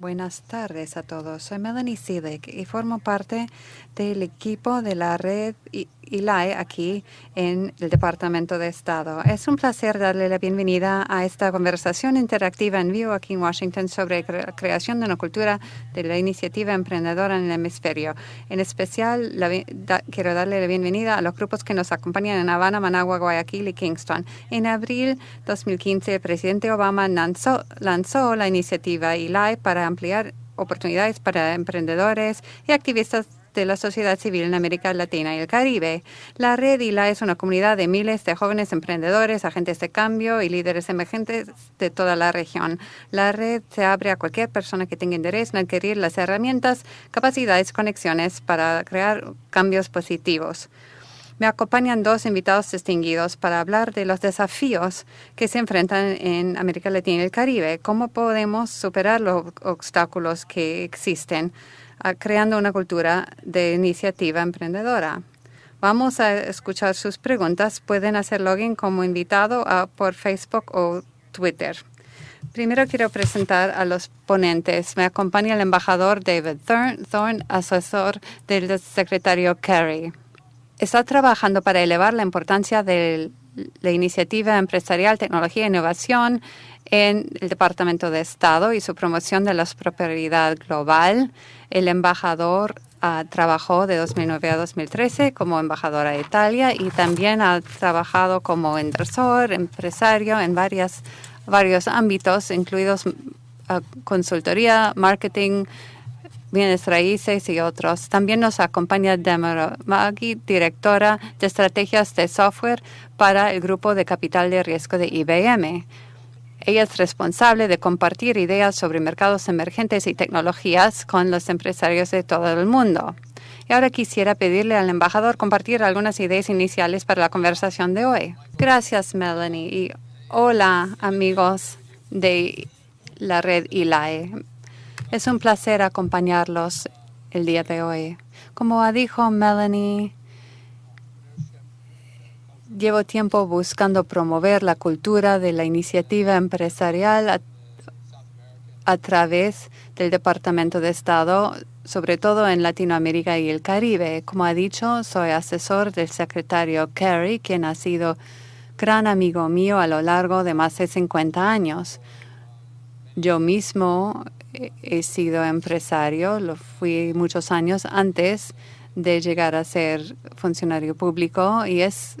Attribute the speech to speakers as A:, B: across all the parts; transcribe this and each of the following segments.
A: Buenas tardes a todos. Soy Melanie Silic y formo parte del equipo de la red ILAE aquí en el Departamento de Estado. Es un placer darle la bienvenida a esta conversación interactiva en vivo aquí en Washington sobre la creación de una cultura de la iniciativa emprendedora en el hemisferio. En especial, quiero darle la bienvenida a los grupos que nos acompañan en Habana, Managua, Guayaquil y Kingston. En abril 2015, el presidente Obama lanzó, lanzó la iniciativa ILAE para ampliar oportunidades para emprendedores y activistas de la sociedad civil en América Latina y el Caribe. La red ILA es una comunidad de miles de jóvenes emprendedores, agentes de cambio y líderes emergentes de toda la región. La red se abre a cualquier persona que tenga interés en adquirir las herramientas, capacidades conexiones para crear cambios positivos. Me acompañan dos invitados distinguidos para hablar de los desafíos que se enfrentan en América Latina y el Caribe, cómo podemos superar los obstáculos que existen, ah, creando una cultura de iniciativa emprendedora. Vamos a escuchar sus preguntas. Pueden hacer login como invitado ah, por Facebook o Twitter. Primero quiero presentar a los ponentes. Me acompaña el embajador David Thorne, asesor del secretario Kerry está trabajando para elevar la importancia de la iniciativa empresarial, tecnología e innovación en el Departamento de Estado y su promoción de la prosperidad global. El embajador ah, trabajó de 2009 a 2013 como embajador a Italia y también ha trabajado como inversor, empresario en varias, varios ámbitos, incluidos ah, consultoría, marketing, bienes raíces y otros. También nos acompaña Deborah Maggi, directora de estrategias de software para el grupo de capital de riesgo de IBM. Ella es responsable de compartir ideas sobre mercados emergentes y tecnologías con los empresarios de todo el mundo. Y ahora quisiera pedirle al embajador compartir algunas ideas iniciales para la conversación de hoy. Gracias, Melanie. Y hola, amigos de la red ILAE. Es un placer acompañarlos el día de hoy. Como dijo Melanie, llevo tiempo buscando promover la cultura de la iniciativa empresarial a, través del Departamento de Estado, sobre todo en Latinoamérica y el Caribe. Como ha dicho, soy asesor del secretario Kerry, quien ha sido gran amigo mío a lo largo de más de 50 años. Yo mismo he sido empresario, lo fui muchos años antes de llegar a ser funcionario público y es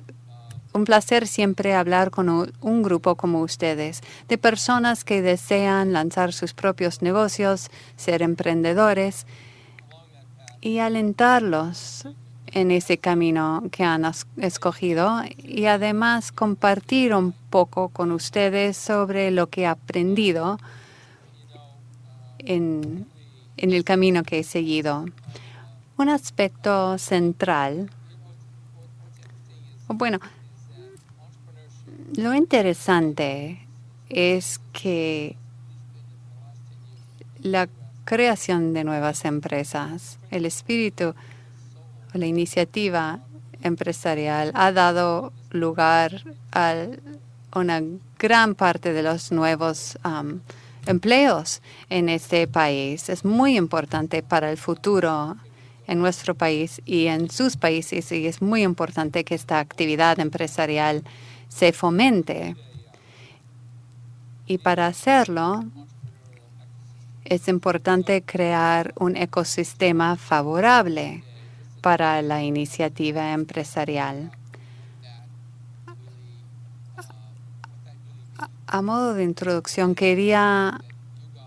A: un placer siempre hablar con un, grupo como ustedes, de personas que desean lanzar sus propios negocios, ser emprendedores y alentarlos en ese camino que han escogido y además compartir un poco con ustedes sobre lo que he aprendido en, el camino que he seguido. Un aspecto central, bueno, lo interesante es que la creación de nuevas empresas, el espíritu, la iniciativa empresarial ha dado lugar a una gran parte de los nuevos empleos en este país. Es muy importante para el futuro en nuestro país y en sus países y es muy importante que esta actividad empresarial se fomente. Y para hacerlo, es importante crear un ecosistema favorable para la iniciativa empresarial. A modo de introducción, quería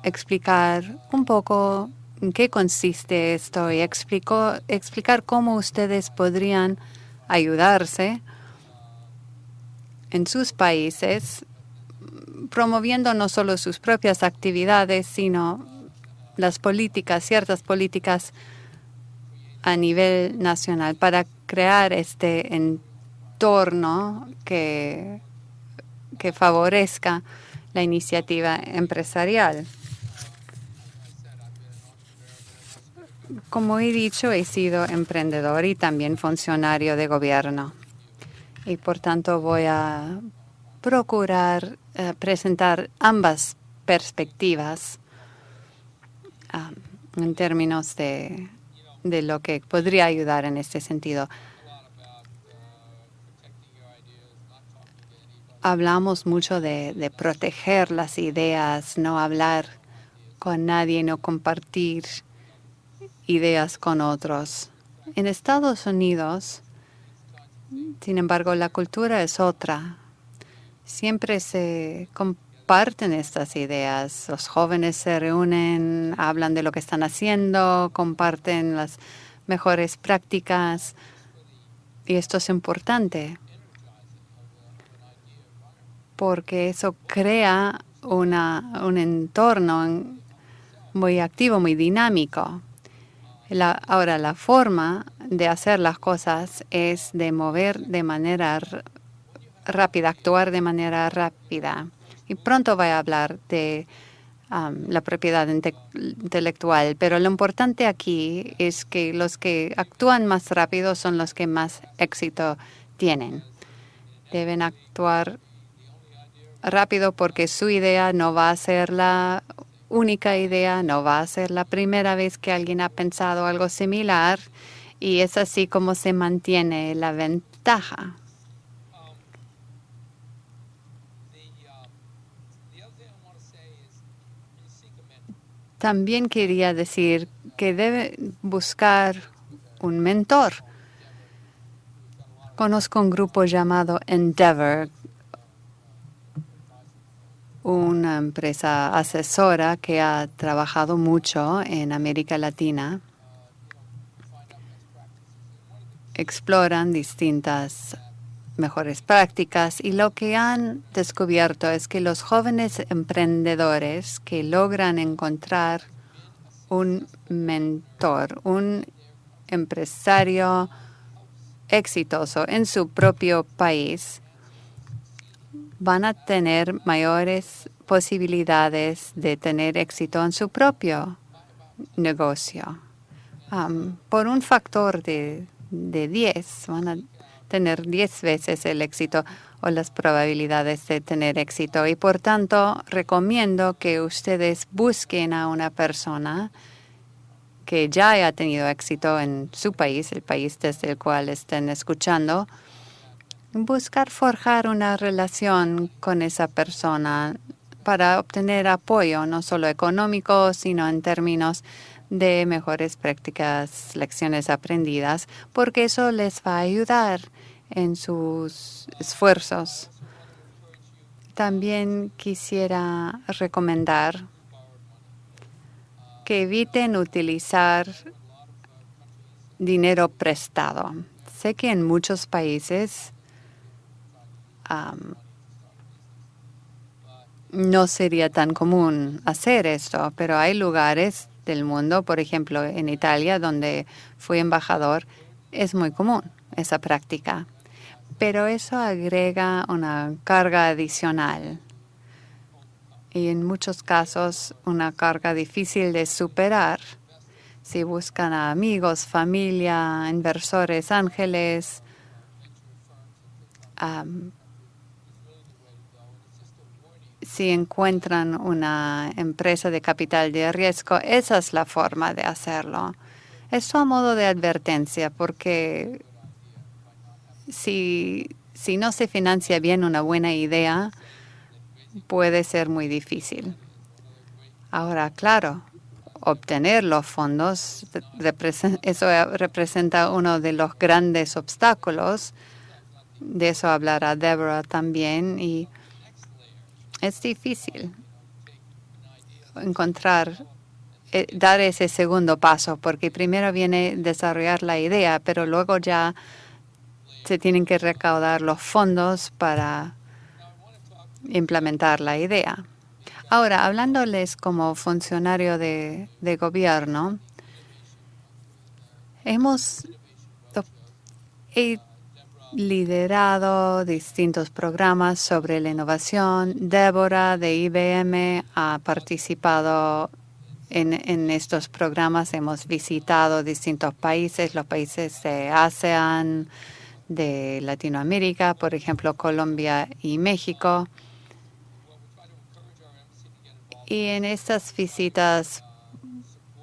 A: explicar un poco en qué consiste esto y explicar cómo ustedes podrían ayudarse en sus países, promoviendo no solo sus propias actividades, sino las políticas, ciertas políticas a nivel nacional para crear este entorno que que favorezca la iniciativa empresarial. Como he dicho, he sido emprendedor y también funcionario de gobierno. Y por tanto voy a procurar eh, presentar ambas perspectivas um, en términos de, de lo que podría ayudar en este sentido. Hablamos mucho de, proteger las ideas, no hablar con nadie, no compartir ideas con otros. En Estados Unidos, sin embargo, la cultura es otra. Siempre se comparten estas ideas. Los jóvenes se reúnen, hablan de lo que están haciendo, comparten las mejores prácticas. Y esto es importante porque eso crea un entorno muy activo, muy dinámico ahora, la forma de hacer las cosas es de mover de manera rápida, actuar de manera rápida. Y pronto voy a hablar de la propiedad intelectual, pero lo importante aquí es que los que actúan más rápido son los que más éxito tienen. Deben actuar rápido porque su idea no va a ser la única idea, no va a ser la primera vez que alguien ha pensado algo similar y es así como se mantiene la ventaja. También quería decir que debe buscar un mentor. Conozco un grupo llamado Endeavor una empresa asesora que ha trabajado mucho en América Latina. Exploran distintas mejores prácticas y lo que han descubierto es que los jóvenes emprendedores que logran encontrar un mentor, un empresario exitoso en su propio país, van a tener mayores posibilidades de tener éxito en su propio negocio. por un factor de, de 10, van a tener 10 veces el éxito o las probabilidades de tener éxito. Y por tanto, recomiendo que ustedes busquen a una persona que ya haya tenido éxito en su país, el país desde el cual estén escuchando, buscar forjar una relación con esa persona para obtener apoyo, no solo económico, sino en términos de mejores prácticas, lecciones aprendidas, porque eso les va a ayudar en sus esfuerzos. También quisiera recomendar que eviten utilizar dinero prestado. Sé que en muchos países no sería tan común hacer esto, pero hay lugares del mundo, por ejemplo, en Italia, donde fui embajador, es muy común esa práctica. Pero eso agrega una carga adicional y en muchos casos una carga difícil de superar. Si buscan a amigos, familia, inversores, ángeles, si encuentran una empresa de capital de riesgo, esa es la forma de hacerlo. Esto a modo de advertencia, porque si, si no se financia bien una buena idea, puede ser muy difícil. Ahora, claro, obtener los fondos, eso representa uno de los grandes obstáculos. De eso hablará Deborah también. Y es difícil encontrar, eh, dar ese segundo paso, porque primero viene desarrollar la idea, pero luego ya se tienen que recaudar los fondos para implementar la idea. Ahora, hablándoles como funcionario de, de gobierno, hemos liderado distintos programas sobre la innovación. Débora de IBM ha participado en, estos programas. Hemos visitado distintos países, los países de ASEAN, de Latinoamérica, por ejemplo, Colombia y México. Y en estas visitas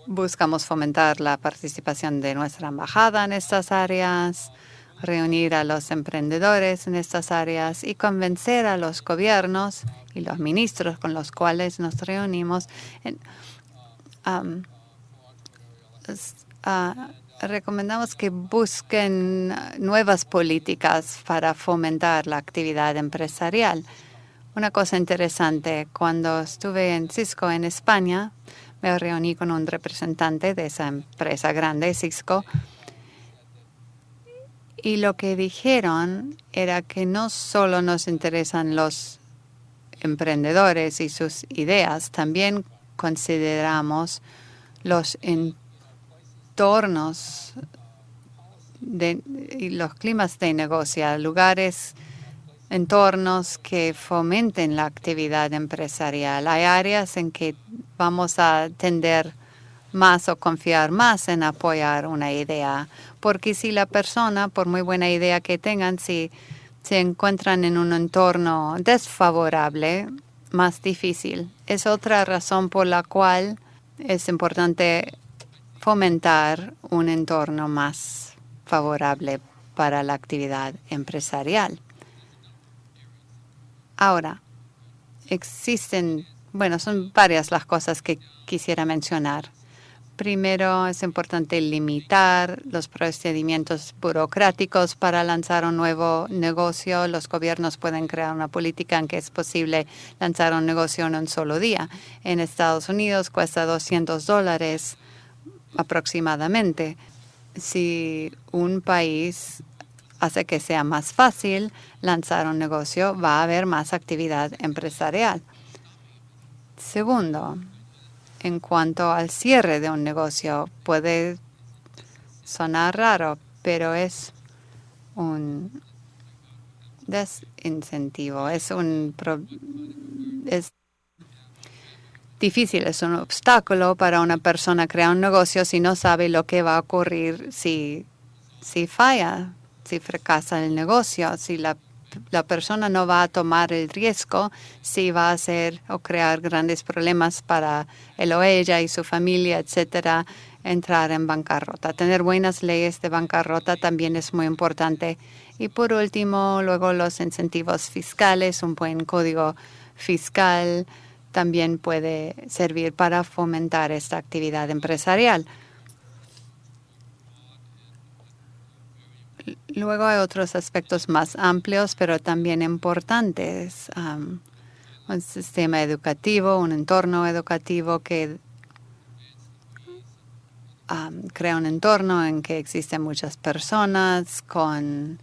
A: buscamos fomentar la participación de nuestra embajada en estas áreas, reunir a los emprendedores en estas áreas y convencer a los gobiernos y los ministros con los cuales nos reunimos. recomendamos que busquen nuevas políticas para fomentar la actividad empresarial. Una cosa interesante, cuando estuve en Cisco en España, me reuní con un representante de esa empresa grande, Cisco, y lo que dijeron era que no solo nos interesan los emprendedores y sus ideas, también consideramos los entornos y los climas de negocio, lugares entornos que fomenten la actividad empresarial. Hay áreas en que vamos a tender más o confiar más en apoyar una idea, porque si la persona, por muy buena idea que tengan, si se encuentran en un entorno desfavorable, más difícil. Es otra razón por la cual es importante fomentar un entorno más favorable para la actividad empresarial. Ahora, existen, bueno, son varias las cosas que quisiera mencionar. Primero, es importante limitar los procedimientos burocráticos para lanzar un nuevo negocio. Los gobiernos pueden crear una política en que es posible lanzar un negocio en un solo día. En Estados Unidos cuesta 200 dólares aproximadamente. Si un país hace que sea más fácil lanzar un negocio, va a haber más actividad empresarial. Segundo, en cuanto al cierre de un negocio, puede sonar raro, pero es un desincentivo, es un es difícil, es un obstáculo para una persona crear un negocio si no sabe lo que va a ocurrir si, si falla si fracasa el negocio, si la, persona no va a tomar el riesgo, si va a hacer o crear grandes problemas para él o ella y su familia, etcétera, entrar en bancarrota. Tener buenas leyes de bancarrota también es muy importante. Y por último, luego los incentivos fiscales, un buen código fiscal también puede servir para fomentar esta actividad empresarial. Luego hay otros aspectos más amplios, pero también importantes. un sistema educativo, un entorno educativo que crea un entorno en que existen muchas personas con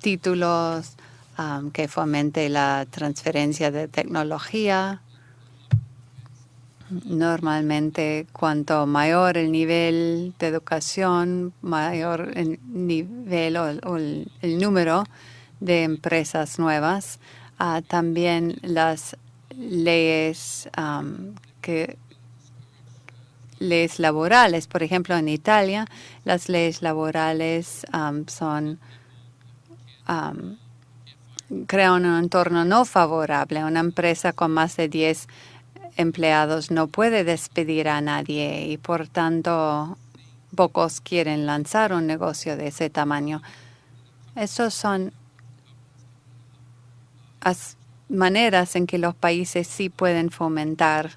A: títulos, que fomente la transferencia de tecnología Normalmente, cuanto mayor el nivel de educación, mayor el nivel o, el, número de empresas nuevas. Ah, también las leyes que leyes laborales. Por ejemplo, en Italia, las leyes laborales son crean un entorno no favorable. Una empresa con más de 10 empleados no puede despedir a nadie y por tanto pocos quieren lanzar un negocio de ese tamaño. Esas son maneras en que los países sí pueden fomentar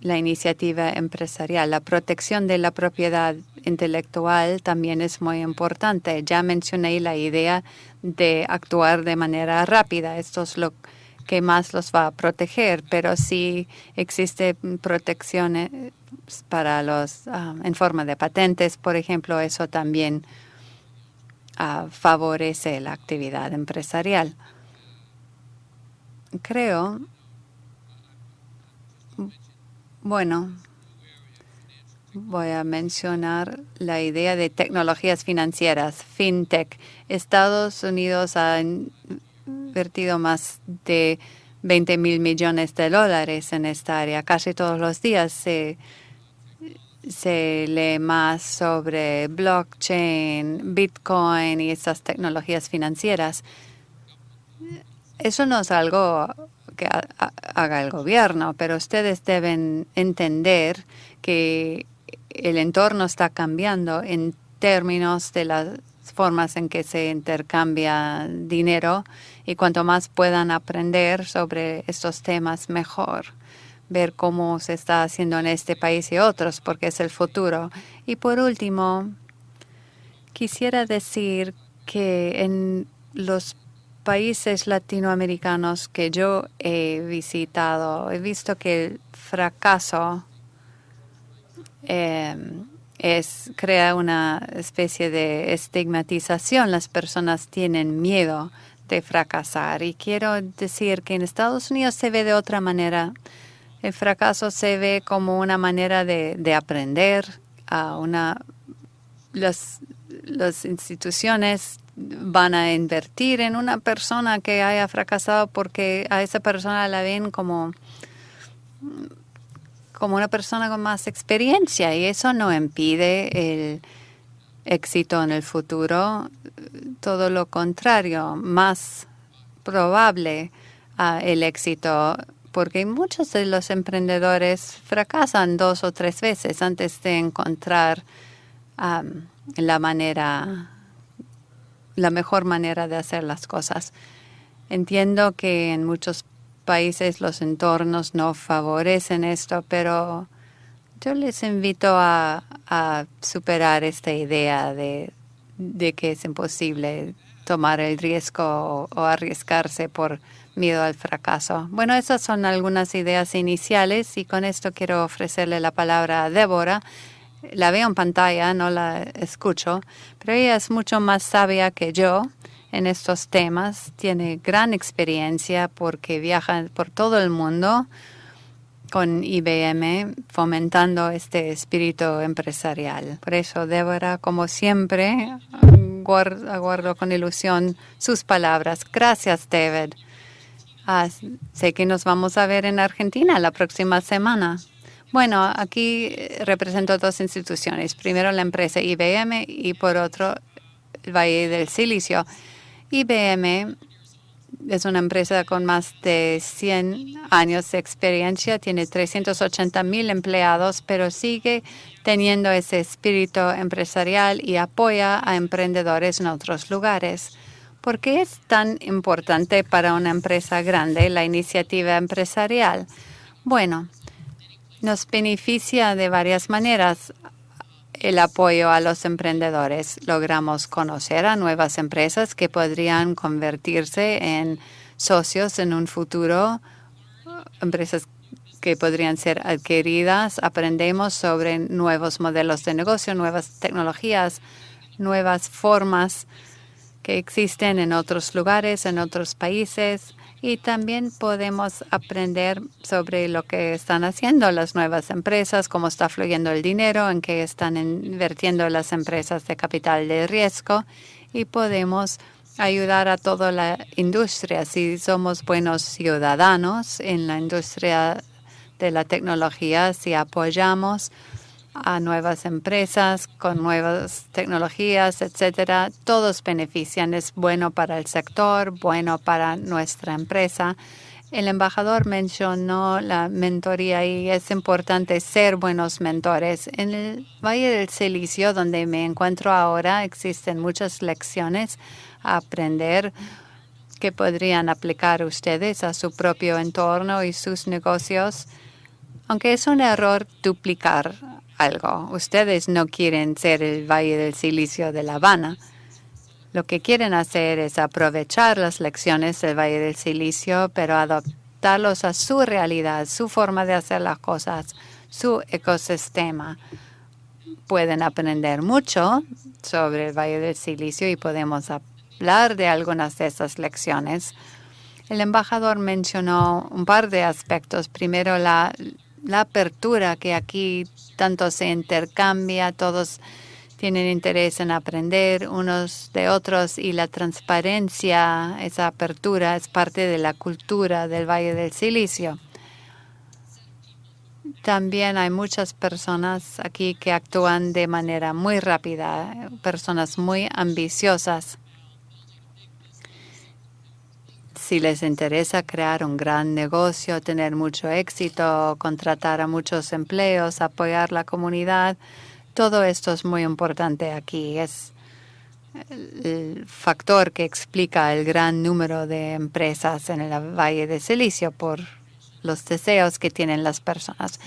A: la iniciativa empresarial. La protección de la propiedad intelectual también es muy importante. Ya mencioné la idea de actuar de manera rápida. Esto es lo que más los va a proteger, pero si existe protección eh, para los ah, en forma de patentes, por ejemplo, eso también ah, favorece la actividad empresarial. Creo, bueno, voy a mencionar la idea de tecnologías financieras, fintech. Estados Unidos ha invertido más de 20 mil millones de dólares en esta área. Casi todos los días se, se lee más sobre blockchain, bitcoin y estas tecnologías financieras. Eso no es algo que haga el gobierno, pero ustedes deben entender que el entorno está cambiando en términos de las formas en que se intercambia dinero y cuanto más puedan aprender sobre estos temas, mejor. Ver cómo se está haciendo en este país y otros, porque es el futuro. Y por último, quisiera decir que en los países latinoamericanos que yo he visitado, he visto que el fracaso es, crea una especie de estigmatización. Las personas tienen miedo de fracasar. Y quiero decir que en Estados Unidos se ve de otra manera. El fracaso se ve como una manera de, aprender. A una, las, las instituciones van a invertir en una persona que haya fracasado porque a esa persona la ven como como una persona con más experiencia y eso no impide el éxito en el futuro, todo lo contrario, más probable ah, el éxito, porque muchos de los emprendedores fracasan dos o tres veces antes de encontrar la manera, la mejor manera de hacer las cosas. Entiendo que en muchos países los entornos no favorecen esto, pero yo les invito a, superar esta idea de, que es imposible tomar el riesgo o, arriesgarse por miedo al fracaso. Bueno, esas son algunas ideas iniciales y con esto quiero ofrecerle la palabra a Débora. La veo en pantalla, no la escucho, pero ella es mucho más sabia que yo en estos temas, tiene gran experiencia porque viaja por todo el mundo con IBM fomentando este espíritu empresarial. Por eso, Débora, como siempre, aguardo, con ilusión sus palabras. Gracias, David. Ah, sé que nos vamos a ver en Argentina la próxima semana. Bueno, aquí represento dos instituciones. Primero la empresa IBM y por otro el Valle del Silicio. IBM es una empresa con más de 100 años de experiencia, tiene 380 mil empleados, pero sigue teniendo ese espíritu empresarial y apoya a emprendedores en otros lugares. ¿Por qué es tan importante para una empresa grande la iniciativa empresarial? Bueno, nos beneficia de varias maneras el apoyo a los emprendedores. Logramos conocer a nuevas empresas que podrían convertirse en socios en un futuro, empresas que podrían ser adquiridas. Aprendemos sobre nuevos modelos de negocio, nuevas tecnologías, nuevas formas que existen en otros lugares, en otros países y también podemos aprender sobre lo que están haciendo las nuevas empresas, cómo está fluyendo el dinero, en qué están invirtiendo las empresas de capital de riesgo y podemos ayudar a toda la industria. Si somos buenos ciudadanos en la industria de la tecnología, si apoyamos a nuevas empresas con nuevas tecnologías, etcétera. Todos benefician. Es bueno para el sector, bueno para nuestra empresa. El embajador mencionó la mentoría y es importante ser buenos mentores. En el Valle del Silicio, donde me encuentro ahora, existen muchas lecciones a aprender que podrían aplicar ustedes a su propio entorno y sus negocios, aunque es un error duplicar algo. Ustedes no quieren ser el Valle del Silicio de La Habana. Lo que quieren hacer es aprovechar las lecciones del Valle del Silicio, pero adaptarlos a su realidad, su forma de hacer las cosas, su ecosistema. Pueden aprender mucho sobre el Valle del Silicio y podemos hablar de algunas de esas lecciones. El embajador mencionó un par de aspectos. Primero, la la apertura que aquí tanto se intercambia, todos tienen interés en aprender unos de otros y la transparencia, esa apertura es parte de la cultura del Valle del Silicio. También hay muchas personas aquí que actúan de manera muy rápida, personas muy ambiciosas. Si les interesa crear un gran negocio, tener mucho éxito, contratar a muchos empleos, apoyar la comunidad, todo esto es muy importante aquí. Es el factor que explica el gran número de empresas en el Valle de Silicio por los deseos que tienen las personas.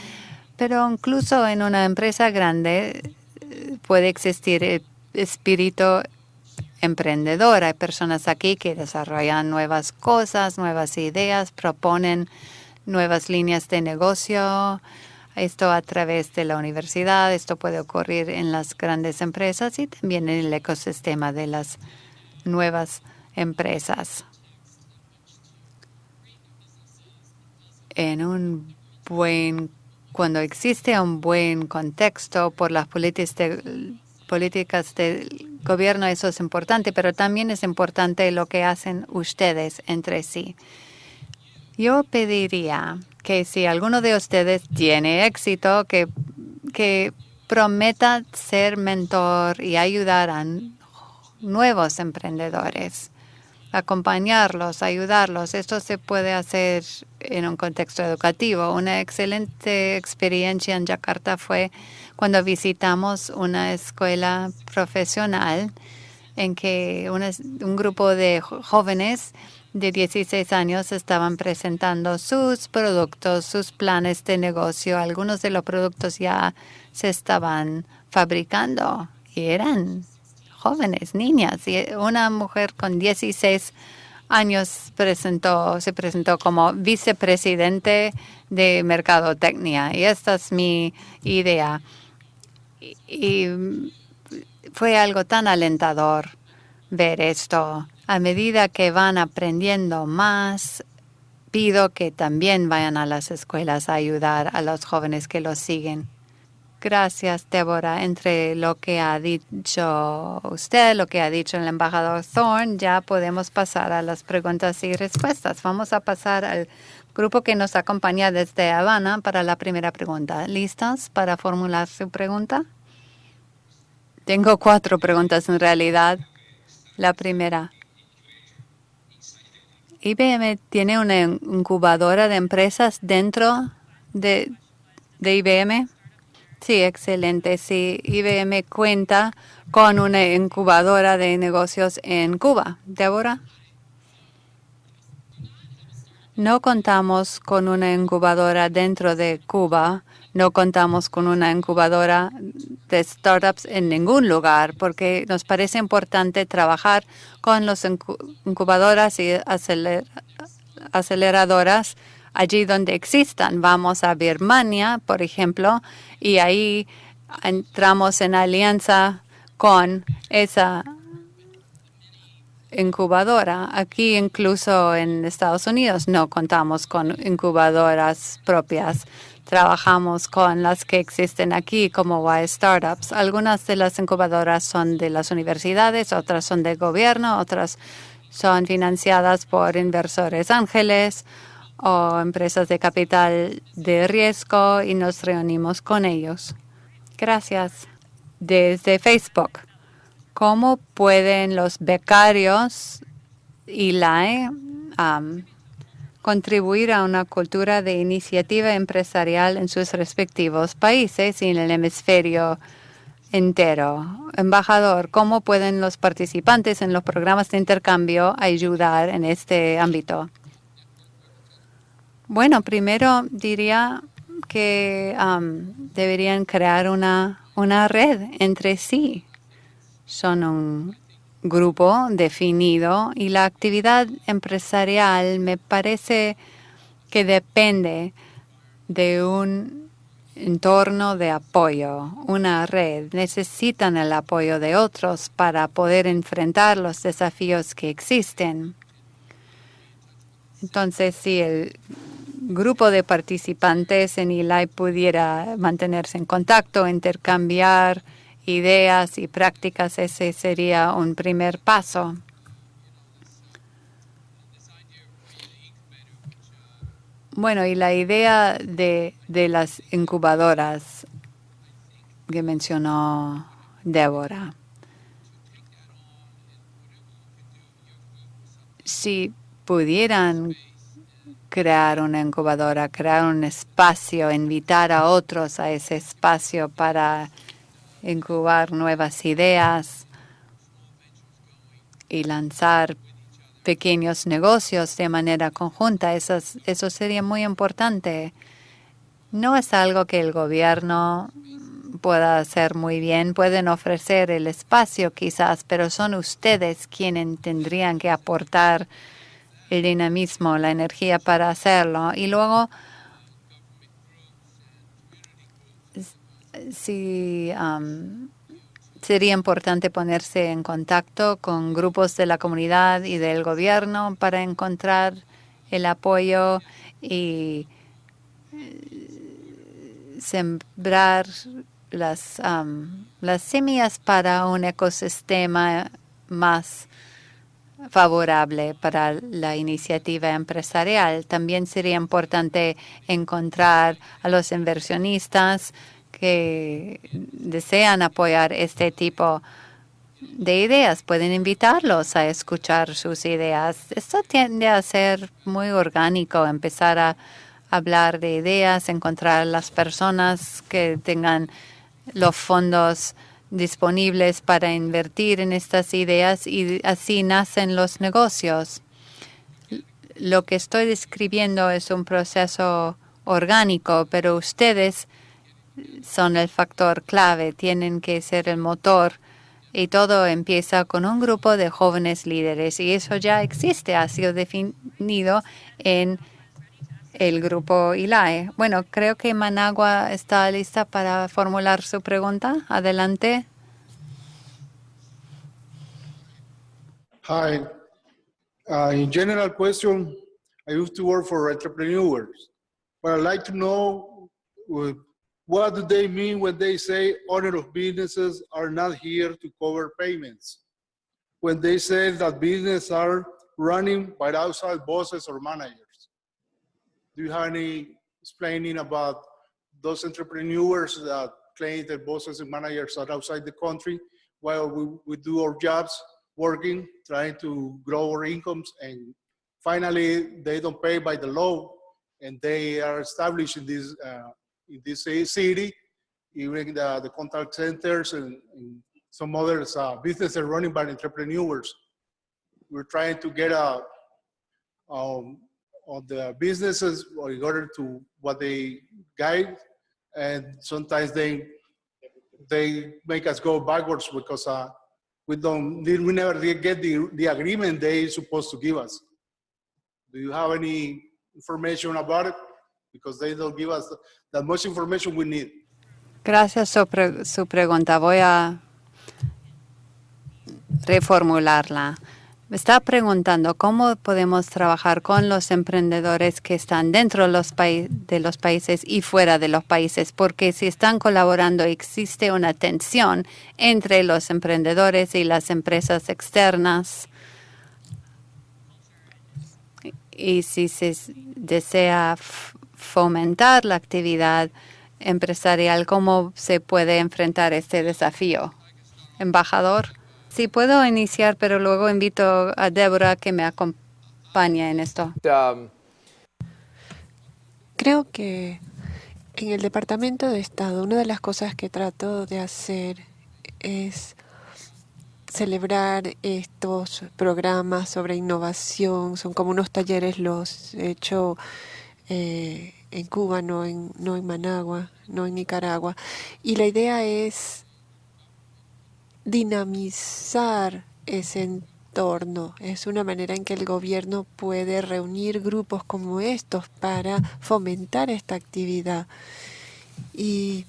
A: Pero incluso en una empresa grande eh, puede existir el espíritu emprendedor. Hay personas aquí que desarrollan nuevas cosas, nuevas ideas, proponen nuevas líneas de negocio. Esto a través de la universidad, esto puede ocurrir en las grandes empresas y también en el ecosistema de las nuevas empresas. En un buen, cuando existe un buen contexto por las políticas de, políticas del gobierno, eso es importante, pero también es importante lo que hacen ustedes entre sí. Yo pediría que si alguno de ustedes tiene éxito, que, que prometa ser mentor y ayudar a nuevos emprendedores, acompañarlos, ayudarlos. Esto se puede hacer en un contexto educativo. Una excelente experiencia en Yakarta fue cuando visitamos una escuela profesional en que un grupo de jóvenes de 16 años estaban presentando sus productos, sus planes de negocio. Algunos de los productos ya se estaban fabricando y eran jóvenes, niñas. Y una mujer con 16 años presentó, se presentó como vicepresidente de Mercadotecnia. Y esta es mi idea y fue algo tan alentador ver esto. A medida que van aprendiendo más, pido que también vayan a las escuelas a ayudar a los jóvenes que los siguen. Gracias, Débora. Entre lo que ha dicho usted, lo que ha dicho el embajador Thorne, ya podemos pasar a las preguntas y respuestas. Vamos a pasar al grupo que nos acompaña desde Habana para la primera pregunta. ¿Listas para formular su pregunta? Tengo cuatro preguntas en realidad. La primera. ¿IBM tiene una incubadora de empresas dentro de, de IBM? Sí, excelente. Sí, IBM cuenta con una incubadora de negocios en Cuba. Débora. No contamos con una incubadora dentro de Cuba. No contamos con una incubadora de startups en ningún lugar porque nos parece importante trabajar con las incubadoras y aceleradoras allí donde existan. Vamos a Birmania, por ejemplo, y ahí entramos en alianza con esa incubadora. Aquí incluso en Estados Unidos no contamos con incubadoras propias. Trabajamos con las que existen aquí como Y Startups. Algunas de las incubadoras son de las universidades, otras son de gobierno, otras son financiadas por inversores ángeles o empresas de capital de riesgo y nos reunimos con ellos. Gracias. Desde Facebook. ¿Cómo pueden los becarios y la contribuir a una cultura de iniciativa empresarial en sus respectivos países y en el hemisferio entero. Embajador, ¿cómo pueden los participantes en los programas de intercambio ayudar en este ámbito? Bueno, primero diría que deberían crear una, una red entre sí son un grupo definido y la actividad empresarial me parece que depende de un entorno de apoyo, una red. Necesitan el apoyo de otros para poder enfrentar los desafíos que existen. Entonces, si el grupo de participantes en ILAI pudiera mantenerse en contacto, intercambiar ideas y prácticas, ese sería un primer paso. Bueno, y la idea de, de las incubadoras que mencionó Débora. Si pudieran crear una incubadora, crear un espacio, invitar a otros a ese espacio para incubar nuevas ideas y lanzar pequeños negocios de manera conjunta. Eso, eso sería muy importante. No es algo que el gobierno pueda hacer muy bien. Pueden ofrecer el espacio quizás, pero son ustedes quienes tendrían que aportar el dinamismo, la energía para hacerlo. Y luego, sí, sería importante ponerse en contacto con grupos de la comunidad y del gobierno para encontrar el apoyo y eh, sembrar las, las semillas para un ecosistema más favorable para la iniciativa empresarial. También sería importante encontrar a los inversionistas que desean apoyar este tipo de ideas. Pueden invitarlos a escuchar sus ideas. Esto tiende a ser muy orgánico, empezar a hablar de ideas, encontrar las personas que tengan los fondos disponibles para invertir en estas ideas y así nacen los negocios. Lo que estoy describiendo es un proceso orgánico, pero ustedes son el factor clave, tienen que ser el motor y todo empieza con un grupo de jóvenes líderes y eso ya existe, ha sido definido en el grupo ILAE. Bueno, creo que Managua está lista para formular su pregunta. Adelante.
B: Hi. Uh, in general question, I used to work for entrepreneurs, but I'd like to know uh, what do they mean when they say owner of businesses are not here to cover payments? When they say that businesses are running by outside bosses or managers? Do you have any explaining about those entrepreneurs that claim that bosses and managers are outside the country while we, we do our jobs working, trying to grow our incomes and finally they don't pay by the law and they are established in this, uh, in this city, even the, the contact centers and, and some other uh, businesses running by entrepreneurs. We're trying to get a, um, on the businesses in order to what they guide and sometimes they they make us go backwards because uh, we don't we never get the, the agreement they supposed to give us. Do you have any information about it? Because they don't give us that much information we need.
A: Gracias su, pre su pregunta. Voy a reformularla me está preguntando cómo podemos trabajar con los emprendedores que están dentro de los, países y fuera de los países, porque si están colaborando existe una tensión entre los emprendedores y las empresas externas. Y si se desea fomentar la actividad empresarial, ¿cómo se puede enfrentar este desafío? Embajador. Sí, puedo iniciar, pero luego invito a Débora que me acompañe en esto. Um,
C: Creo que en el Departamento de Estado una de las cosas que trato de hacer es celebrar estos programas sobre innovación. Son como unos talleres, los he hecho eh, en Cuba, no en, no en Managua, no en Nicaragua. Y la idea es dinamizar ese entorno. Es una manera en que el gobierno puede reunir grupos como estos para fomentar esta actividad. Y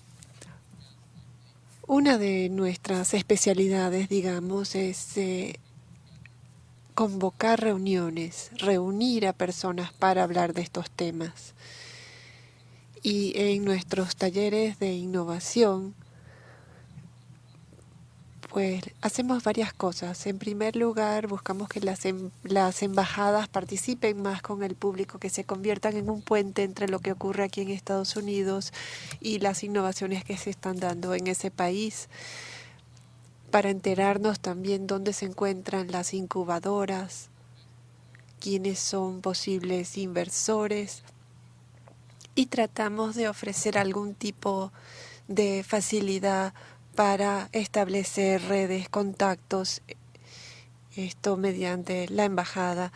C: una de nuestras especialidades, digamos, es eh, convocar reuniones, reunir a personas para hablar de estos temas. Y en nuestros talleres de innovación, pues hacemos varias cosas. En primer lugar, buscamos que las, em, las embajadas participen más con el público, que se conviertan en un puente entre lo que ocurre aquí en Estados Unidos y las innovaciones que se están dando en ese país, para enterarnos también dónde se encuentran las incubadoras, quiénes son posibles inversores y tratamos de ofrecer algún tipo de facilidad para establecer redes, contactos, esto mediante la embajada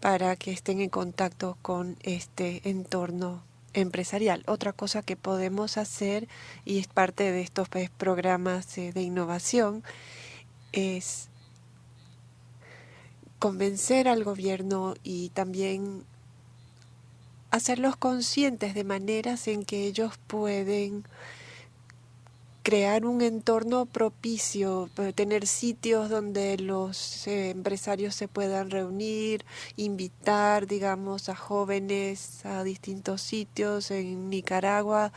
C: para que estén en contacto con este entorno empresarial. Otra cosa que podemos hacer, y es parte de estos pues, programas de innovación, es convencer al gobierno y también hacerlos conscientes de maneras en que ellos pueden crear un entorno propicio, eh, tener sitios donde los eh, empresarios se puedan reunir, invitar, digamos, a jóvenes a distintos sitios en Nicaragua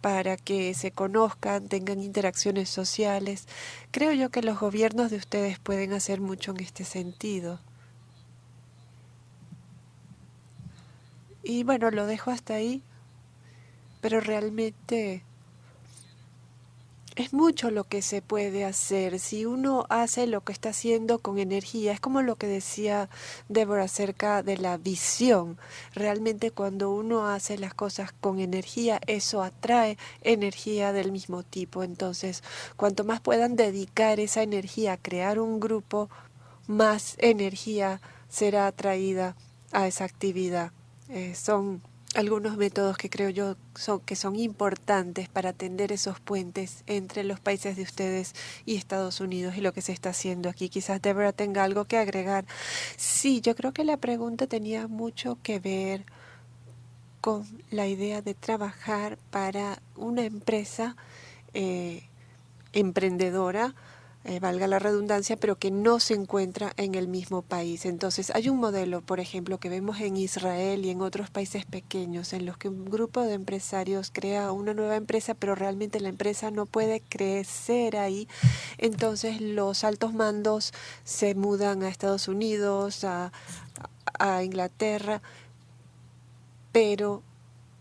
C: para que se conozcan, tengan interacciones sociales. Creo yo que los gobiernos de ustedes pueden hacer mucho en este sentido. Y bueno, lo dejo hasta ahí, pero realmente es mucho lo que se puede hacer. Si uno hace lo que está haciendo con energía, es como lo que decía Débora acerca de la visión. Realmente cuando uno hace las cosas con energía, eso atrae energía del mismo tipo. Entonces, cuanto más puedan dedicar esa energía a crear un grupo, más energía será atraída a esa actividad. Eh, son algunos métodos que creo yo son, que son importantes para atender esos puentes entre los países de ustedes y Estados Unidos y lo que se está haciendo aquí. Quizás Deborah tenga algo que agregar. Sí, yo creo que la pregunta tenía mucho que ver con la idea de trabajar para una empresa eh, emprendedora eh, valga la redundancia, pero que no se encuentra en el mismo país. Entonces, hay un modelo, por ejemplo, que vemos en Israel y en otros países pequeños, en los que un grupo de empresarios crea una nueva empresa, pero realmente la empresa no puede crecer ahí. Entonces, los altos mandos se mudan a Estados Unidos, a, a Inglaterra, pero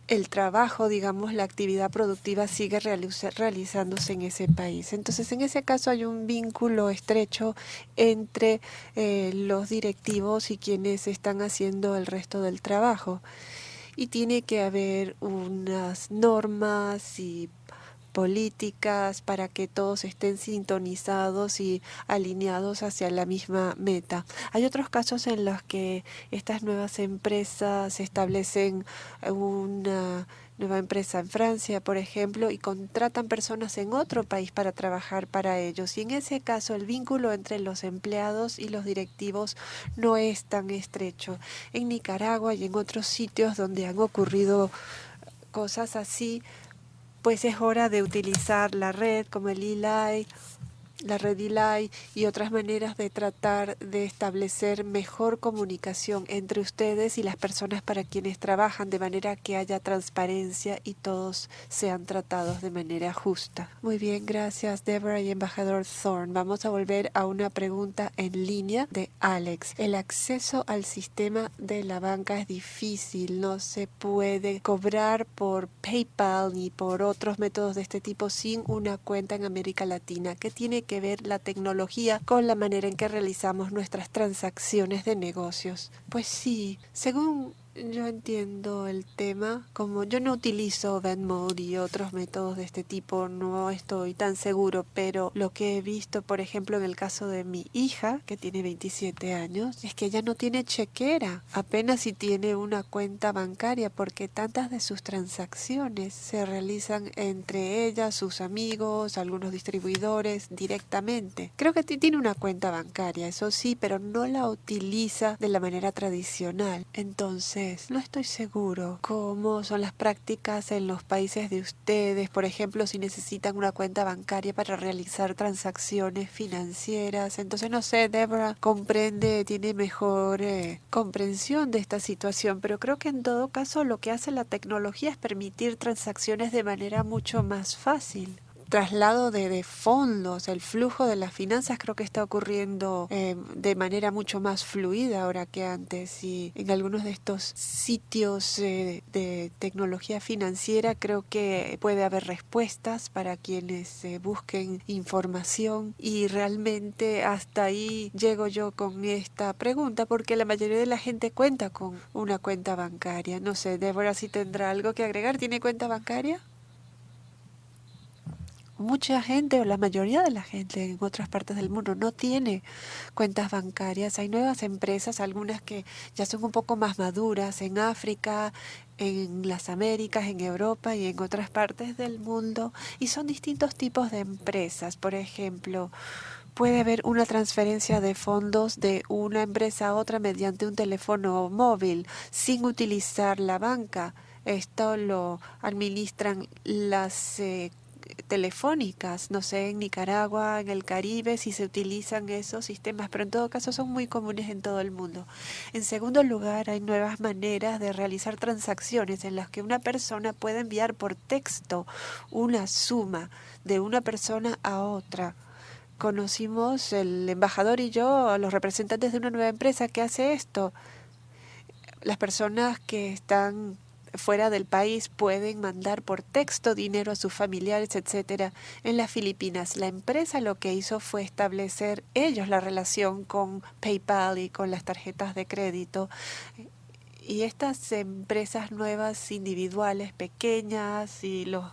C: el trabajo, digamos, la actividad productiva sigue realizándose en ese país. Entonces, en ese caso hay un vínculo estrecho entre eh, los directivos y quienes están haciendo el resto del trabajo. Y tiene que haber unas normas y políticas para que todos estén sintonizados y alineados hacia la misma meta. Hay otros casos en los que estas nuevas empresas establecen una nueva empresa en Francia, por ejemplo, y contratan personas en otro país para trabajar para ellos. Y en ese caso el vínculo entre los empleados y los directivos no es tan estrecho. En Nicaragua y en otros sitios donde han ocurrido cosas así, pues es hora de utilizar la red como el ELI la red ELI y otras maneras de tratar de establecer mejor comunicación entre ustedes y las personas para quienes trabajan de manera que haya transparencia y todos sean tratados de manera justa. Muy bien, gracias Deborah y embajador Thorne. Vamos a volver a una pregunta en línea de Alex. El acceso al sistema de la banca es difícil, no se puede cobrar por PayPal ni por otros métodos de este tipo sin una cuenta en América Latina. ¿Qué tiene que ver la tecnología con la manera en que realizamos nuestras transacciones de negocios. Pues sí, según yo entiendo el tema. Como yo no utilizo Venmode y otros métodos de este tipo, no estoy tan seguro, pero lo que he visto, por ejemplo, en el caso de mi hija, que tiene 27 años, es que ella no tiene chequera, apenas si tiene una cuenta bancaria, porque tantas de sus transacciones se realizan entre ella, sus amigos, algunos distribuidores directamente. Creo que tiene una cuenta bancaria, eso sí, pero no la utiliza de la manera tradicional. Entonces, no estoy seguro. Cómo son las prácticas en los países de ustedes, por ejemplo, si necesitan una cuenta bancaria para realizar transacciones financieras. Entonces, no sé, Deborah comprende, tiene mejor eh, comprensión de esta situación, pero creo que en todo caso lo que hace la tecnología es permitir transacciones de manera mucho más fácil traslado de, fondos, el flujo de las finanzas creo que está ocurriendo eh, de manera mucho más fluida ahora que antes y en algunos de estos sitios eh, de tecnología financiera creo que puede haber respuestas para quienes eh, busquen información y realmente hasta ahí llego yo con esta pregunta porque la mayoría de la gente cuenta con una cuenta bancaria. No sé, Débora si tendrá algo que agregar. ¿Tiene cuenta bancaria? Mucha gente o la mayoría de la gente en otras partes del mundo no tiene cuentas bancarias. Hay nuevas empresas, algunas que ya son un poco más maduras en África, en las Américas, en Europa y en otras partes del mundo. Y son distintos tipos de empresas. Por ejemplo, puede haber una transferencia de fondos de una empresa a otra mediante un teléfono móvil sin utilizar la banca. Esto lo administran las eh, telefónicas, no sé, en Nicaragua, en el Caribe, si se utilizan esos sistemas, pero en todo caso son muy comunes en todo el mundo. En segundo lugar, hay nuevas maneras de realizar transacciones en las que una persona puede enviar por texto una suma de una persona a otra. Conocimos el embajador y yo los representantes de una nueva empresa que hace esto. Las personas que están fuera del país pueden mandar por texto dinero a sus familiares, etcétera. En las Filipinas, la empresa lo que hizo fue establecer ellos la relación con PayPal y con las tarjetas de crédito y estas empresas nuevas individuales, pequeñas, y los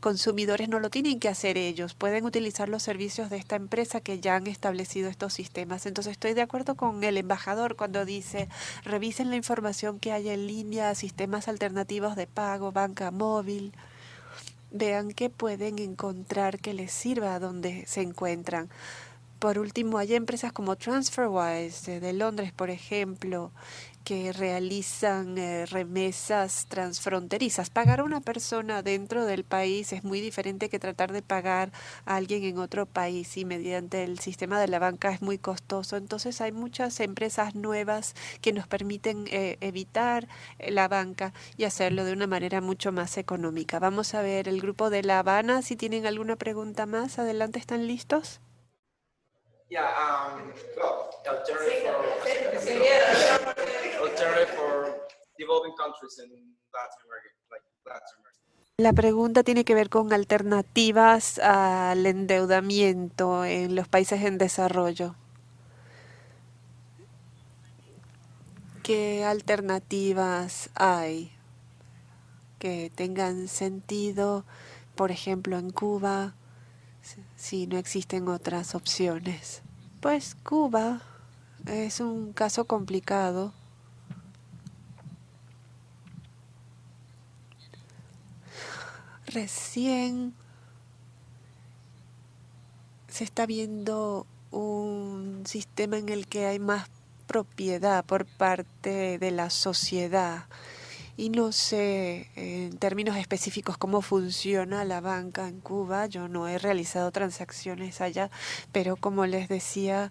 C: consumidores no lo tienen que hacer ellos, pueden utilizar los servicios de esta empresa que ya han establecido estos sistemas. Entonces estoy de acuerdo con el embajador cuando dice, revisen la información que hay en línea, sistemas alternativos de pago, banca móvil. Vean qué pueden encontrar que les sirva donde se encuentran. Por último, hay empresas como TransferWise de Londres, por ejemplo, que realizan eh, remesas transfronterizas. Pagar a una persona dentro del país es muy diferente que tratar de pagar a alguien en otro país y mediante el sistema de la banca es muy costoso. Entonces hay muchas empresas nuevas que nos permiten eh, evitar eh, la banca y hacerlo de una manera mucho más económica. Vamos a ver el grupo de La Habana si tienen alguna pregunta más. Adelante, ¿están listos?
D: Yeah, um, well,
C: La pregunta tiene que ver con alternativas al endeudamiento en los países en desarrollo. ¿Qué alternativas hay que tengan sentido, por ejemplo, en Cuba, si no existen otras opciones? Pues Cuba es un caso complicado. Recién se está viendo un sistema en el que hay más propiedad por parte de la sociedad. Y no sé en términos específicos cómo funciona la banca en Cuba. Yo no he realizado transacciones allá, pero como les decía,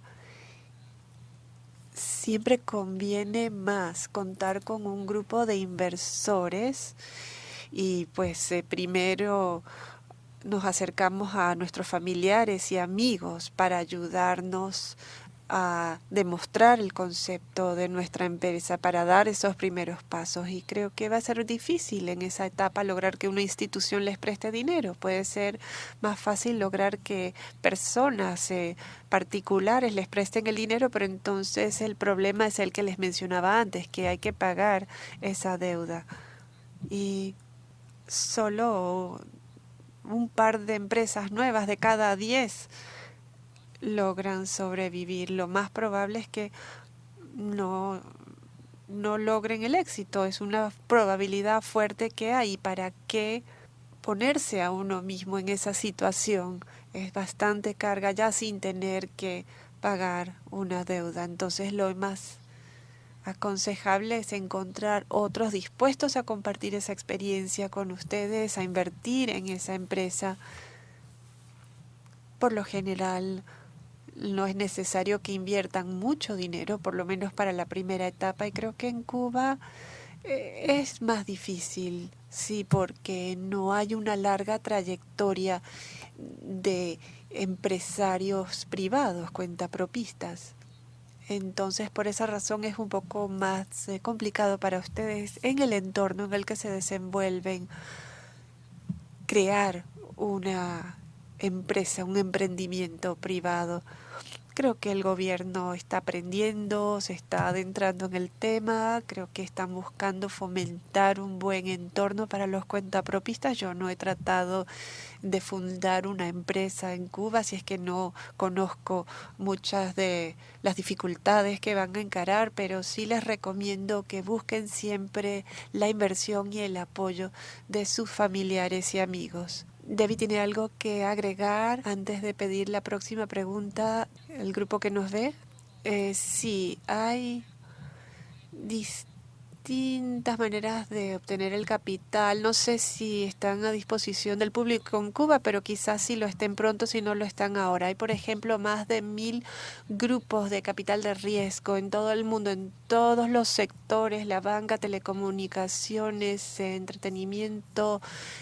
C: siempre conviene más contar con un grupo de inversores y pues eh, primero nos acercamos a nuestros familiares y amigos para ayudarnos a demostrar el concepto de nuestra empresa para dar esos primeros pasos y creo que va a ser difícil en esa etapa lograr que una institución les preste dinero. Puede ser más fácil lograr que personas eh, particulares les presten el dinero, pero entonces el problema es el que les mencionaba antes, que hay que pagar esa deuda. Y solo un par de empresas nuevas de cada diez logran sobrevivir. Lo más probable es que no, no logren el éxito. Es una probabilidad fuerte que hay. ¿Para qué ponerse a uno mismo en esa situación? Es bastante carga ya sin tener que pagar una deuda. Entonces lo más aconsejable es encontrar otros dispuestos a compartir esa experiencia con ustedes, a invertir en esa empresa. Por lo general, no es necesario que inviertan mucho dinero, por lo menos para la primera etapa, y creo que en Cuba eh, es más difícil Sí, porque no hay una larga trayectoria de empresarios privados, cuentapropistas. Entonces, por esa razón es un poco más eh, complicado para ustedes en el entorno en el que se desenvuelven crear una empresa, un emprendimiento privado. Creo que el gobierno está aprendiendo, se está adentrando en el tema, creo que están buscando fomentar un buen entorno para los cuentapropistas. Yo no he tratado de fundar una empresa en Cuba, si es que no conozco muchas de las dificultades que van a encarar, pero sí les recomiendo que busquen siempre la inversión y el apoyo de sus familiares y amigos. Debbie tiene algo que agregar antes de pedir la próxima pregunta. El grupo que nos ve. Eh, sí, hay distintas maneras de obtener el capital. No sé si están a disposición del público en Cuba, pero quizás sí lo estén pronto si no lo están ahora. Hay, por ejemplo, más de mil grupos de capital de riesgo en todo el mundo, en todos los sectores, la banca, telecomunicaciones, entretenimiento,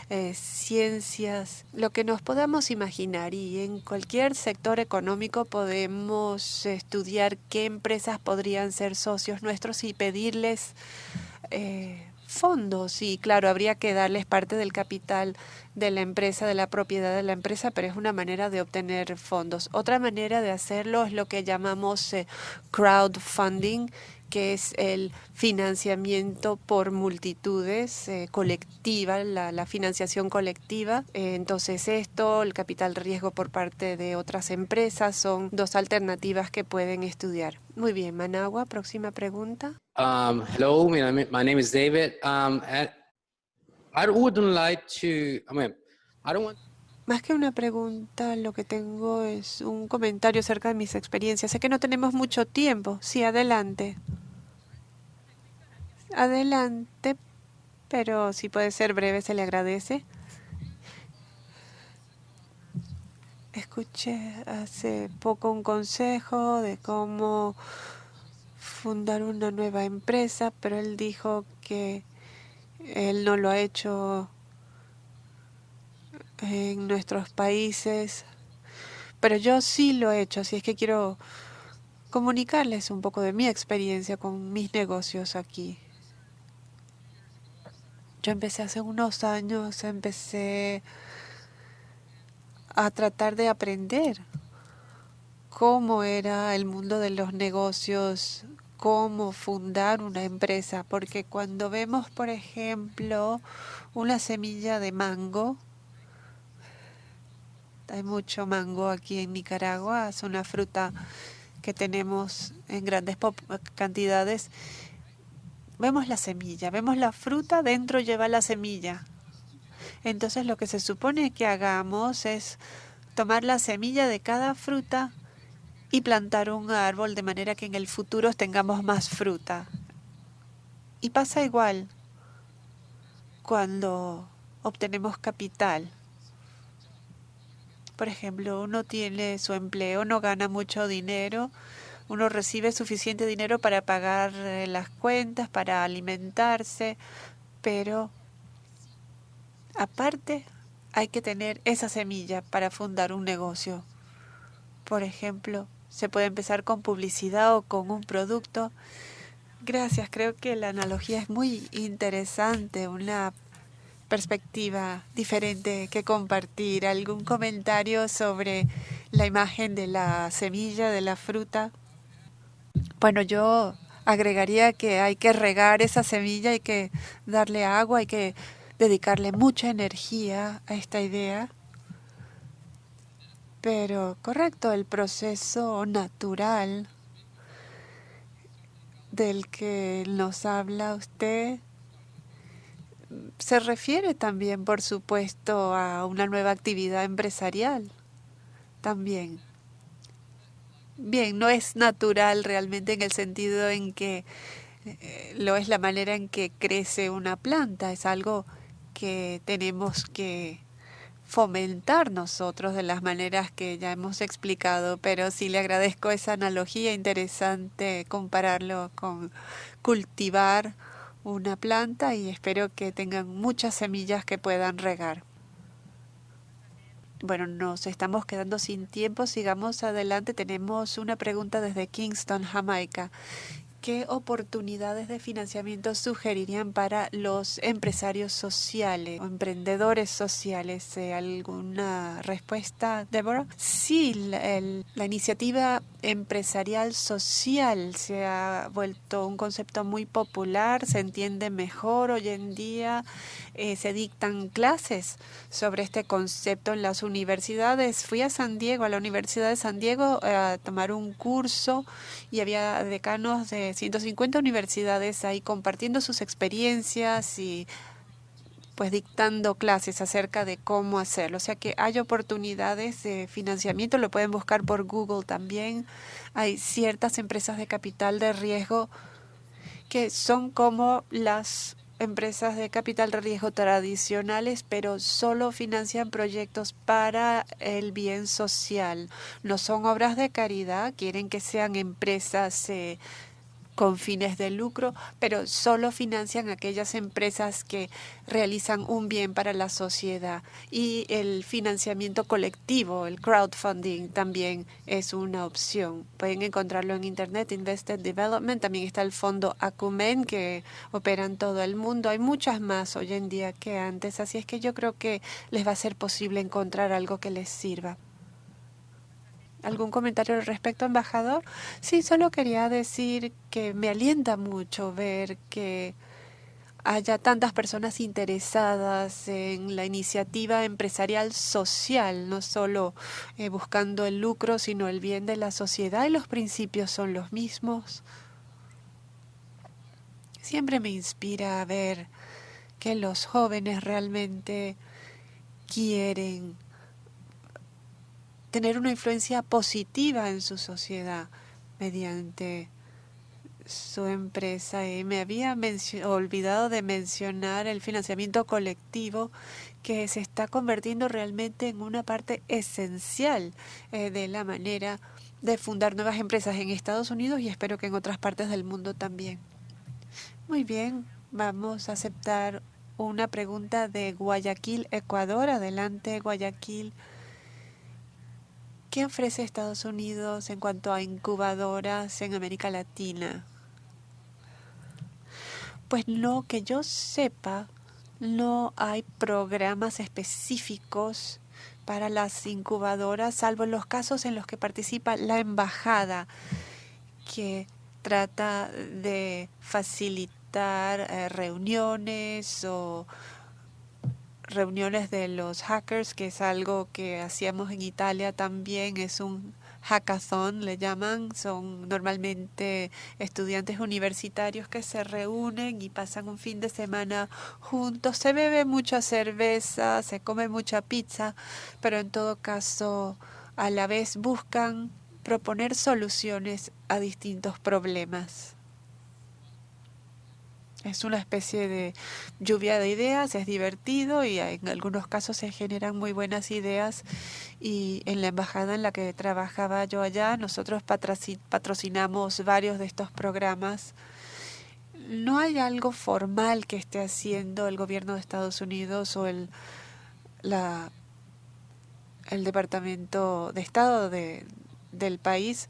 C: eh, ciencias, lo que nos podamos imaginar. Y en cualquier sector económico podemos estudiar qué empresas podrían ser socios nuestros y pedirles eh, fondos y claro, habría que darles parte del capital de la empresa, de la propiedad de la empresa, pero es una manera de obtener fondos. Otra manera de hacerlo es lo que llamamos eh, crowdfunding, que es el financiamiento por multitudes eh, colectiva, la, financiación colectiva. Eh, entonces esto, el capital riesgo por parte de otras empresas, son dos alternativas que pueden estudiar. Muy bien, Managua, próxima pregunta.
E: Um, hello, my name, is David. Um, I wouldn't like to, I mean, I don't want
C: más que una pregunta, lo que tengo es un comentario acerca de mis experiencias. Sé que no tenemos mucho tiempo. Sí, adelante. Adelante, pero si puede ser breve, se le agradece. Escuché hace poco un consejo de cómo fundar una nueva empresa, pero él dijo que él no lo ha hecho en nuestros países, pero yo sí lo he hecho, así es que quiero comunicarles un poco de mi experiencia con mis negocios aquí. Yo empecé hace unos años, empecé a tratar de aprender cómo era el mundo de los negocios, cómo fundar una empresa, porque cuando vemos, por ejemplo, una semilla de mango, hay mucho mango aquí en Nicaragua, es una fruta que tenemos en grandes cantidades. Vemos la semilla, vemos la fruta, dentro lleva la semilla. Entonces lo que se supone que hagamos es tomar la semilla de cada fruta y plantar un árbol de manera que en el futuro tengamos más fruta. Y pasa igual cuando obtenemos capital. Por ejemplo, uno tiene su empleo, no gana mucho dinero, uno recibe suficiente dinero para pagar eh, las cuentas, para alimentarse, pero aparte hay que tener esa semilla para fundar un negocio. Por ejemplo, se puede empezar con publicidad o con un producto. Gracias, creo que la analogía es muy interesante, una perspectiva diferente que compartir. ¿Algún comentario sobre la imagen de la semilla, de la fruta? Bueno, yo agregaría que hay que regar esa semilla, hay que darle agua, hay que dedicarle mucha energía a esta idea. Pero correcto, el proceso natural del que nos habla usted se refiere también, por supuesto, a una nueva actividad empresarial. También. Bien, no es natural realmente en el sentido en que eh, lo es la manera en que crece una planta, es algo que tenemos que fomentar nosotros de las maneras que ya hemos explicado, pero sí le agradezco esa analogía interesante, compararlo con cultivar una planta y espero que tengan muchas semillas que puedan regar. Bueno, nos estamos quedando sin tiempo. Sigamos adelante. Tenemos una pregunta desde Kingston, Jamaica. ¿Qué oportunidades de financiamiento sugerirían para los empresarios sociales o emprendedores sociales? Eh, ¿Alguna respuesta, Deborah? Sí, la, la, iniciativa empresarial social se ha vuelto un concepto muy popular, se entiende mejor hoy en día, eh, se dictan clases sobre este concepto en las universidades. Fui a San Diego, a la Universidad de San Diego, a tomar un curso y había decanos de 150 universidades ahí compartiendo sus experiencias y pues dictando clases acerca de cómo hacerlo. O sea que hay oportunidades de financiamiento, lo pueden buscar por Google también. Hay ciertas empresas de capital de riesgo que son como las empresas de capital de riesgo tradicionales, pero solo financian proyectos para el bien social. No son obras de caridad, quieren que sean empresas eh, con fines de lucro, pero solo financian aquellas empresas que realizan un bien para la sociedad. Y el financiamiento colectivo, el crowdfunding, también es una opción. Pueden encontrarlo en Internet, Invested Development. También está el fondo Acumen, que opera en todo el mundo. Hay muchas más hoy en día que antes, así es que yo creo que les va a ser posible encontrar algo que les sirva. ¿Algún comentario al respecto, embajador? Sí, solo quería decir que me alienta mucho ver que haya tantas personas interesadas en la iniciativa empresarial social, no solo eh, buscando el lucro, sino el bien de la sociedad y los principios son los mismos. Siempre me inspira a ver que los jóvenes realmente quieren tener una influencia positiva en su sociedad mediante su empresa. Y me había olvidado de mencionar el financiamiento colectivo que se está convirtiendo realmente en una parte esencial eh, de la manera de fundar nuevas empresas en Estados Unidos y espero que en otras partes del mundo también. Muy bien, vamos a aceptar una pregunta de Guayaquil, Ecuador. Adelante, Guayaquil. ¿Qué ofrece Estados Unidos en cuanto a incubadoras en América Latina? Pues no, que yo sepa, no hay programas específicos para las incubadoras, salvo en los casos en los que participa la embajada, que trata de facilitar eh, reuniones o reuniones de los hackers, que es algo que hacíamos en Italia también, es un hackathon, le llaman, son normalmente estudiantes universitarios que se reúnen y pasan un fin de semana juntos, se bebe mucha cerveza, se come mucha pizza, pero en todo caso a la vez buscan proponer soluciones a distintos problemas. Es una especie de lluvia de ideas, es divertido y en algunos casos se generan muy buenas ideas y en la embajada en la que trabajaba yo allá nosotros patrocinamos varios de estos programas. No hay algo formal que esté haciendo el gobierno de Estados Unidos o el, la, el Departamento de Estado de, del país,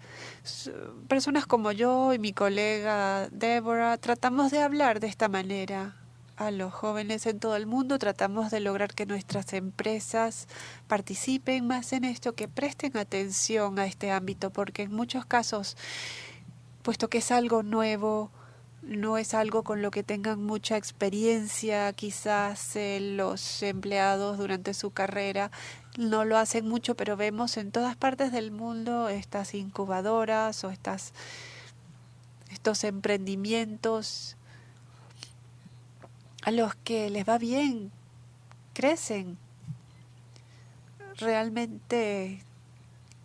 C: personas como yo y mi colega Deborah, tratamos de hablar de esta manera a los jóvenes en todo el mundo, tratamos de lograr que nuestras empresas participen más en esto, que presten atención a este ámbito, porque en muchos casos, puesto que es algo nuevo, no es algo con lo que tengan mucha experiencia, quizás eh, los empleados durante su carrera no lo hacen mucho, pero vemos en todas partes del mundo estas incubadoras o estas, estos emprendimientos a los que les va bien, crecen, realmente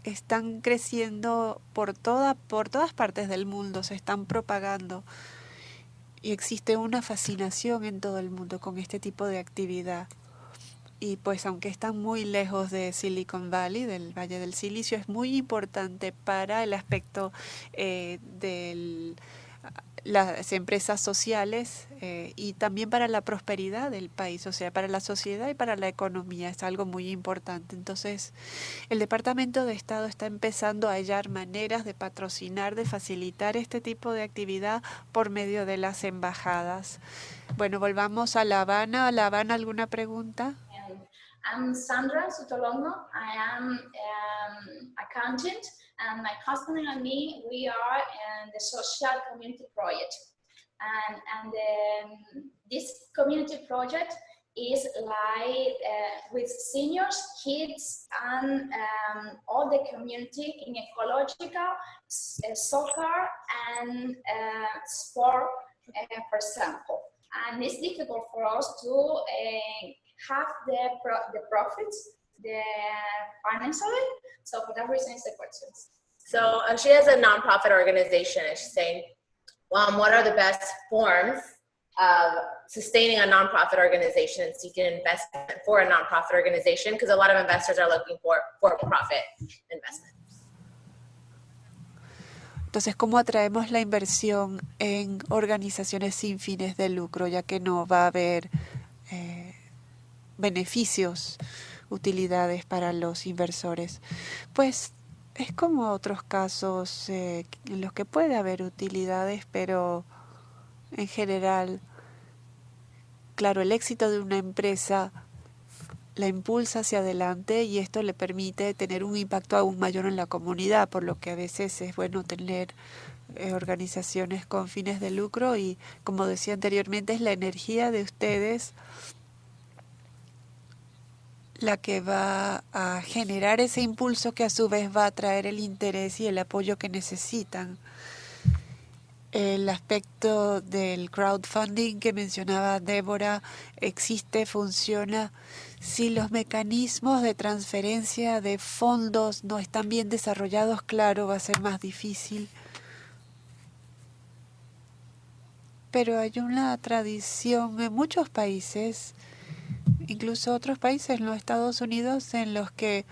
C: están creciendo por, toda, por todas partes del mundo, se están propagando. Y existe una fascinación en todo el mundo con este tipo de actividad y pues aunque están muy lejos de Silicon Valley, del Valle del Silicio, es muy importante para el aspecto eh, del las empresas sociales eh, y también para la prosperidad del país, o sea, para la sociedad y para la economía. Es algo muy importante. Entonces, el Departamento de Estado está empezando a hallar maneras de patrocinar, de facilitar este tipo de actividad por medio de las embajadas. Bueno, volvamos a La Habana. ¿A La Habana alguna pregunta?
F: I'm Sandra Sutolongo. I am um, accountant. and my husband and me, we are in the social community project. And, and um, this community project is like uh, with seniors, kids, and um, all the community in ecological, uh, soccer, and uh, sport, uh, for example. And it's difficult for us to have the, pro the profits the financially. So for that reason, it's the questions.
G: So uh, she has a nonprofit organization and she's saying, um, what are the best forms of sustaining a nonprofit organization and seeking investment for a nonprofit organization? Because a lot of investors are looking for for-profit investment.
C: Entonces, ¿cómo atraemos la inversión en organizaciones sin fines de lucro, ya que no va a haber eh, beneficios? utilidades para los inversores. Pues es como otros casos eh, en los que puede haber utilidades, pero en general, claro, el éxito de una empresa la impulsa hacia adelante y esto le permite tener un impacto aún mayor en la comunidad, por lo que a veces es bueno tener eh, organizaciones con fines de lucro y, como decía anteriormente, es la energía de ustedes la que va a generar ese impulso que a su vez va a traer el interés y el apoyo que necesitan. El aspecto del crowdfunding que mencionaba Débora existe, funciona. Si los mecanismos de transferencia de fondos no están bien desarrollados, claro, va a ser más difícil. Pero hay una tradición en muchos países incluso otros países, los Estados Unidos, en los que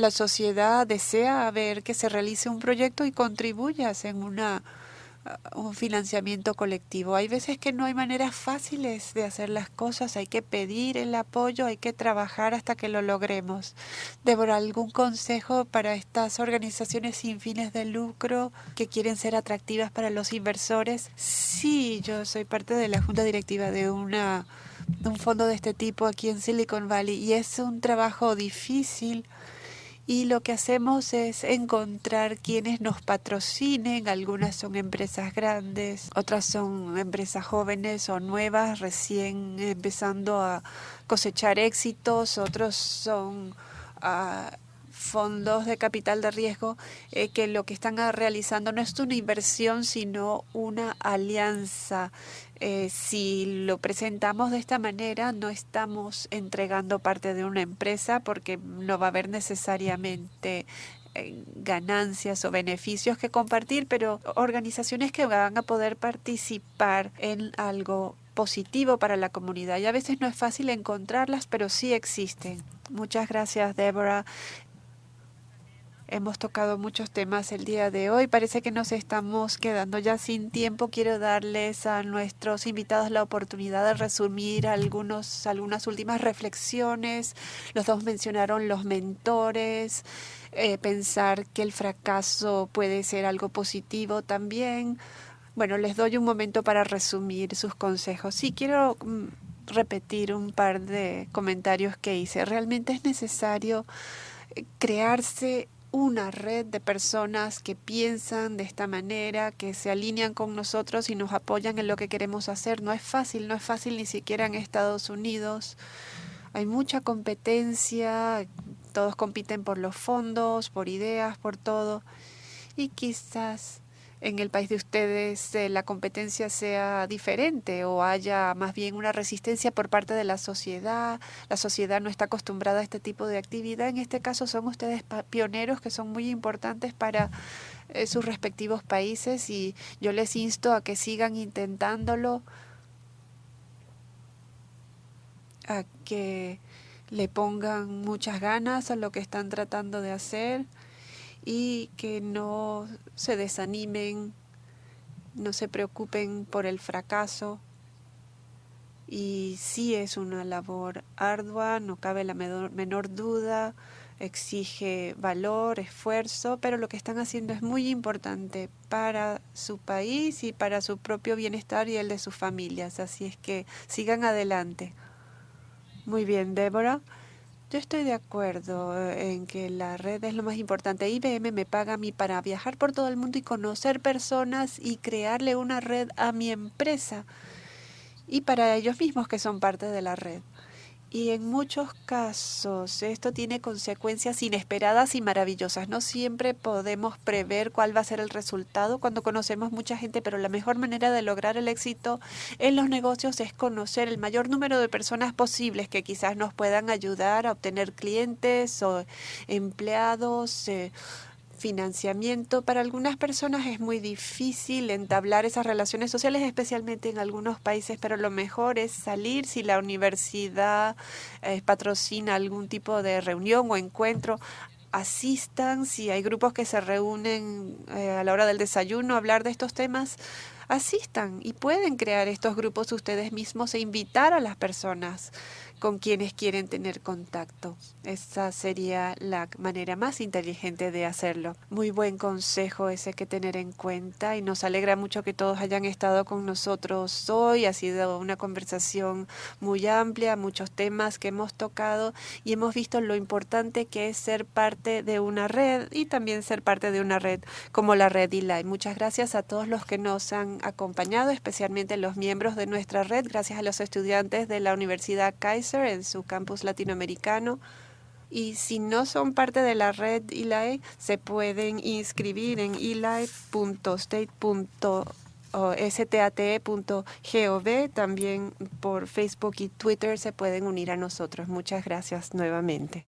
C: la sociedad desea ver que se realice un proyecto y contribuyas en una, uh, un financiamiento colectivo. Hay veces que no hay maneras fáciles de hacer las cosas, hay que pedir el apoyo, hay que trabajar hasta que lo logremos. Débora, ¿algún consejo para estas organizaciones sin fines de lucro que quieren ser atractivas para los inversores? Sí, yo soy parte de la junta directiva de una un fondo de este tipo aquí en Silicon Valley y es un trabajo difícil y lo que hacemos es encontrar quienes nos patrocinen. Algunas son empresas grandes, otras son empresas jóvenes o nuevas, recién empezando a cosechar éxitos, otros son... Uh, fondos de capital de riesgo eh, que lo que están realizando no es una inversión, sino una alianza. Eh, si lo presentamos de esta manera, no estamos entregando parte de una empresa porque no va a haber necesariamente eh, ganancias o beneficios que compartir, pero organizaciones que van a poder participar en algo positivo para la comunidad. Y a veces no es fácil encontrarlas, pero sí existen. Muchas gracias, Deborah. Hemos tocado muchos temas el día de hoy. Parece que nos estamos quedando ya sin tiempo. Quiero darles a nuestros invitados la oportunidad de resumir algunos, algunas últimas reflexiones. Los dos mencionaron los mentores, eh, pensar que el fracaso puede ser algo positivo también. Bueno, les doy un momento para resumir sus consejos. Sí, quiero mm, repetir un par de comentarios que hice. Realmente es necesario eh, crearse una red de personas que piensan de esta manera, que se alinean con nosotros y nos apoyan en lo que queremos hacer. No es fácil, no es fácil ni siquiera en Estados Unidos. Hay mucha competencia, todos compiten por los fondos, por ideas, por todo. Y quizás en el país de ustedes eh, la competencia sea diferente o haya más bien una resistencia por parte de la sociedad. La sociedad no está acostumbrada a este tipo de actividad. En este caso son ustedes pioneros que son muy importantes para eh, sus respectivos países y yo les insto a que sigan intentándolo, a que le pongan muchas ganas a lo que están tratando de hacer y que no se desanimen no se preocupen por el fracaso. Y sí es una labor ardua, no cabe la menor duda, exige valor, esfuerzo, pero lo que están haciendo es muy importante para su país y para su propio bienestar y el de sus familias. Así es que sigan adelante. Muy bien, Débora. Yo estoy de acuerdo eh, en que la red es lo más importante. IBM me paga a mí para viajar por todo el mundo y conocer personas y crearle una red a mi empresa y para ellos mismos que son parte de la red. Y en muchos casos esto tiene consecuencias inesperadas y maravillosas. No siempre podemos prever cuál va a ser el resultado cuando conocemos mucha gente, pero la mejor manera de lograr el éxito en los negocios es conocer el mayor número de personas posibles que quizás nos puedan ayudar a obtener clientes o empleados. Eh, financiamiento. Para algunas personas es muy difícil entablar esas relaciones sociales, especialmente en algunos países, pero lo mejor es salir si la universidad eh, patrocina algún tipo de reunión o encuentro asistan, si hay grupos que se reúnen eh, a la hora del desayuno a hablar de estos temas, asistan y pueden crear estos grupos ustedes mismos e invitar a las personas con quienes quieren tener contacto. Esa sería la manera más inteligente de hacerlo. Muy buen consejo ese que tener en cuenta y nos alegra mucho que todos hayan estado con nosotros hoy. Ha sido una conversación muy amplia, muchos temas que hemos tocado y hemos visto lo importante que es ser parte de una red y también ser parte de una red como la red ELI. Muchas gracias a todos los que nos han acompañado, especialmente los miembros de nuestra red, gracias a los estudiantes de la Universidad En su campus latinoamericano. Y si no son parte de la red ELI, se pueden inscribir en eli.state.gov. También por Facebook y Twitter se pueden unir a nosotros. Muchas gracias nuevamente.